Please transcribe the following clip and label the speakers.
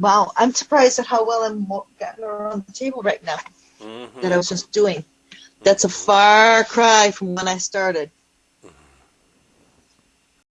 Speaker 1: Wow, I'm surprised at how well I'm getting around the table right now
Speaker 2: Mhm.
Speaker 1: that I was just doing. That's a far cry from when I started.